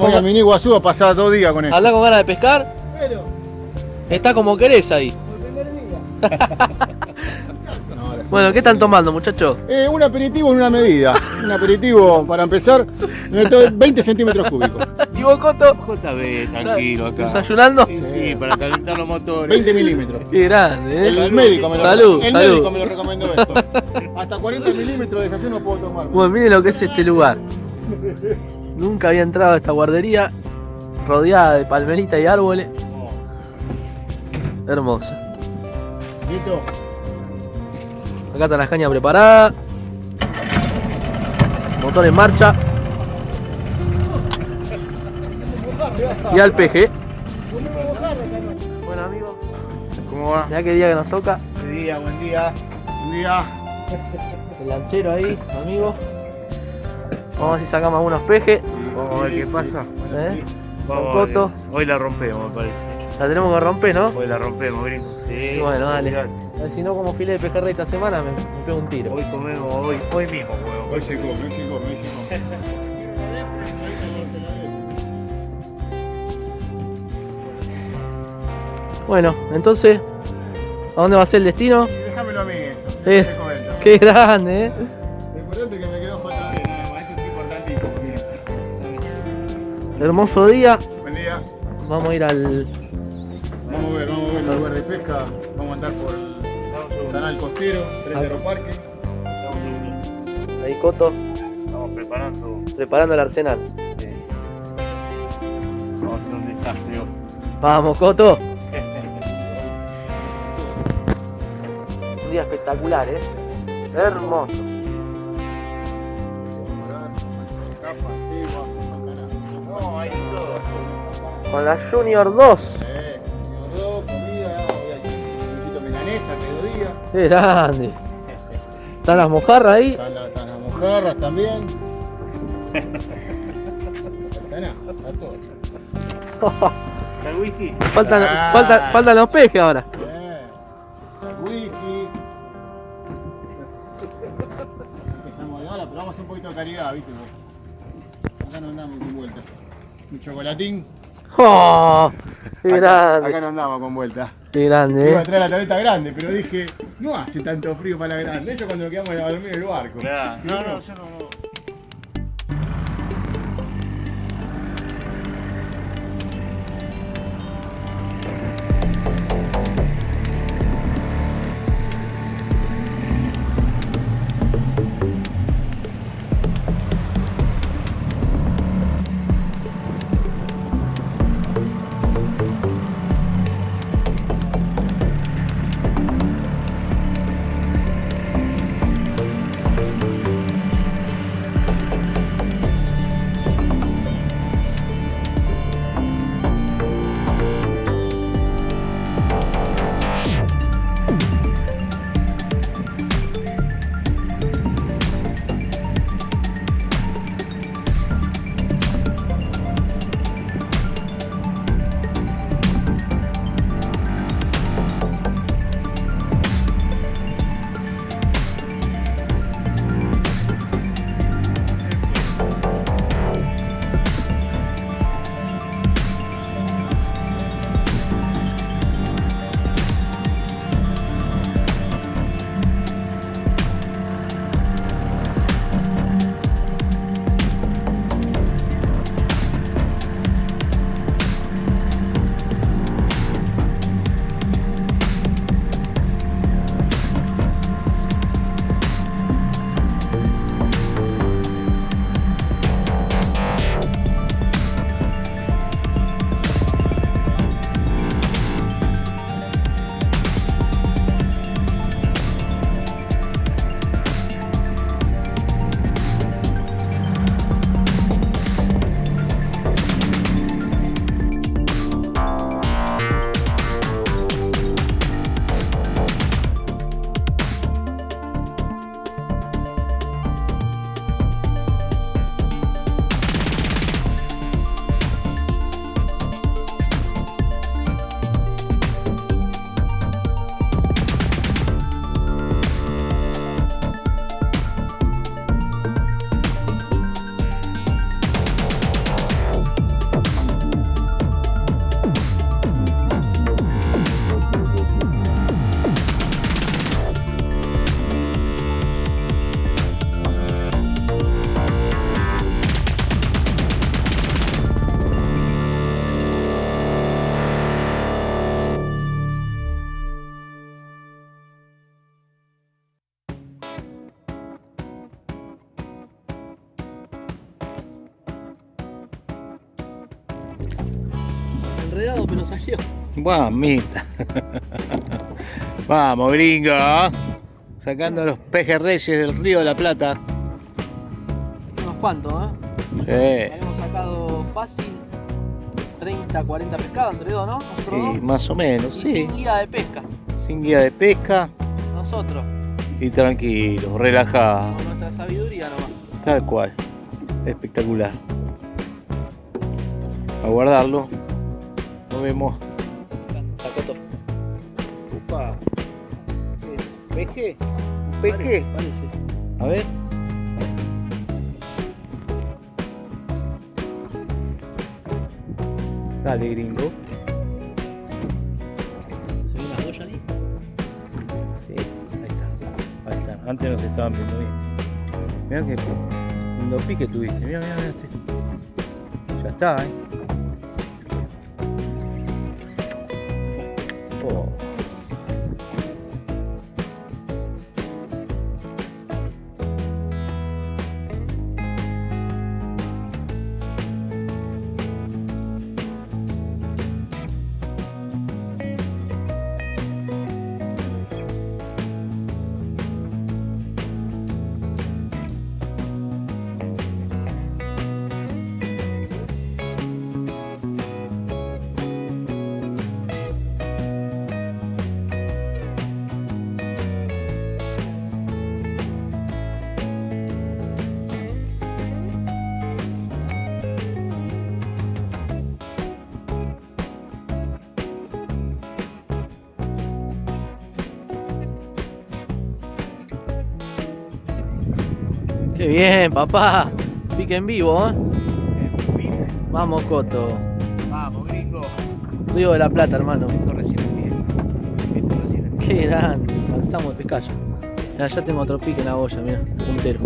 Con, a Mini Iguazú a pasar dos días con esto. andá con ganas de pescar. Pero, Está como querés ahí. por el primer día. Bueno, ¿qué están tomando, muchachos? Eh, un aperitivo en una medida. Un aperitivo para empezar, de 20 centímetros cúbicos. ¿Y vos, Coto? JB, tranquilo acá. ¿Desayunando? Sí, sí, para calentar los motores. 20 milímetros. Qué grande, El, ¿eh? médico me lo, Salud, el salud. médico me lo recomendó esto. Hasta 40 milímetros de desayuno puedo tomar. Bueno, miren lo que es este lugar. Nunca había entrado a esta guardería rodeada de palmeritas y árboles. Hermosa. ¿Listo? Acá están las cañas preparadas. Motor en marcha. Y al peje. Bueno amigos, ¿Cómo va? mirá qué día que nos toca. Buen día, buen día. Un día. El lanchero ahí, amigos. Vamos a ver si sacamos algunos pejes. Vamos a ver qué pasa. ¿eh? Vamos Con a ver. Coto. Hoy la rompemos, me parece. La tenemos que romper, ¿no? Hoy la rompemos, gringo. Sí. Bueno, dale. ver si no como filete de pejerrey esta semana me, me pego un tiro. Hoy comemos, hoy, hoy mismo, huevo. Hoy se come, hoy se come, hoy se come. Bueno, entonces, ¿a dónde va a ser el destino? Déjamelo a mí eso. Sí. Te comento. Qué grande, ¿eh? Hermoso día. Buen día. Vamos a ir al. Vamos a ver, vamos a ver el lugar de pesca. Vamos a andar por el canal costero, frente a Aeroparque. Ahí Coto, Estamos preparando. preparando el arsenal. Vamos a hacer un desastre. Vamos, Coto. Un día espectacular, ¿eh? Hermoso. Con la Junior 2. Eh, señor dos, comida, voy a decir un poquito milanesa, mediodía. Qué grande. Están las mojarras ahí. Están, la- están las mojarras también. Está nada, está todo. ¿El whisky? Faltan, Ah. faltan, faltan los pejes ahora. El whisky. Empezamos de ahora, pero vamos a hacer un poquito de caridad, ¿viste? Acá no andamos con vuelta. Un chocolatín. ¡Oh! ¡Qué Acá, grande! acá no andamos con vuelta. ¡Qué grande! Iba a ¿eh? traer la tableta grande, pero dije, no hace tanto frío para la grande. Eso cuando quedamos a dormir en el barco. Claro. No, no, yo no, no. Enredado, pero salió. Mamita. Vamos, gringo. Sacando los pejerreyes del río de la Plata. Unos cuantos, ¿eh? Sí. Habíamos sacado fácil 30, 40 pescados entre dos, ¿no? Nosotros Sí, más o menos, Y sí. sin guía de pesca. Sin guía de pesca Nosotros, y tranquilo, relajado. con nuestra sabiduría nomás. Tal cual. Espectacular. A guardarlo. Nos vemos. Sacó Upa. ¿Peje? ¿Un peje? A ver. Dale, gringo. ¿Se ve las boyas ahí? Sí, ahí está. Ahí está. Antes no se estaban viendo bien. Mirá que lindo pique tuviste. Mirá, mirá, mirá. este. Ya está, eh. Bien, papá. Pique en vivo, ¿eh? Vamos, Coto. Vamos, gringo. Río de la Plata, hermano. Esto recién empieza. Esto recién empieza. Qué grande. Lanzamos de pescallo. Ya, ya tengo otro pique en la boya, mira. Puntero.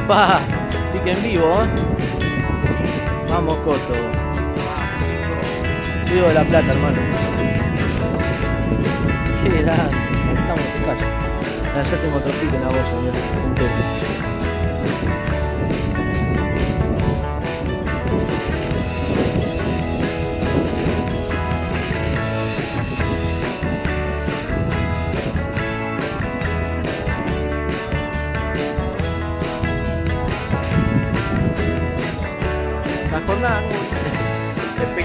Papá. Pique en vivo, ¿eh? Vamos, Coto. Río de la Plata, hermano. Qué grande. De pescallo. Ya, tengo otro pique en la. La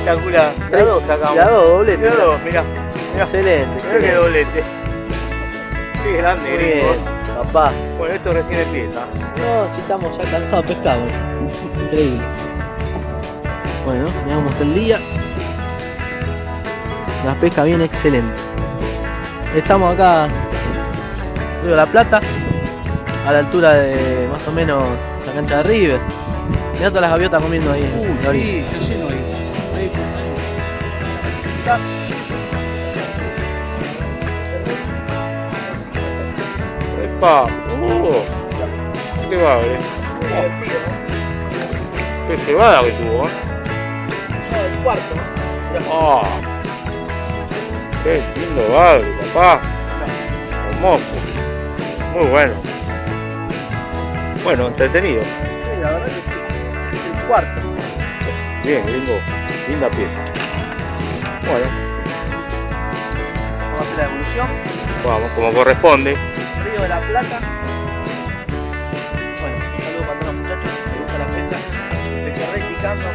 Espectacular. La dos sacamos. La dos, doblete. La dos, mirá. Mirá. Excelente. Mirá que doblete. Qué grande, Muy gringo. bien, papá. Bueno, esto recién empieza. No, si estamos ya cansados de pescado. Increíble. Bueno, veamos el día. La pesca viene excelente. Estamos acá, Río la Plata, a la altura de más o menos la cancha de River. Mirá todas las gaviotas comiendo ahí en la orilla. está lleno ahí. Epa. Uh. Qué bagre. Qué cebada que tuvo, ¿eh? el cuarto, Ah. Qué lindo bagre, papá. Hermoso. Muy bueno. Bueno, entretenido. Sí, la verdad que sí. El cuarto. Bien, gringo. Linda pieza. Bueno, Vamos a hacer la evolución. vamos, como corresponde. Río de la Plata. Bueno, un saludo para todos los muchachos les gusta la pesca. Se que re picando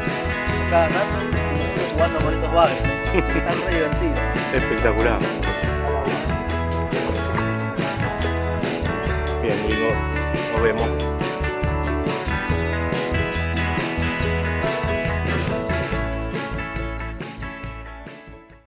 cada rato y nosotros jugando con estos bagres. Están re divertidos. Espectacular. Bien, gringo. Nos vemos.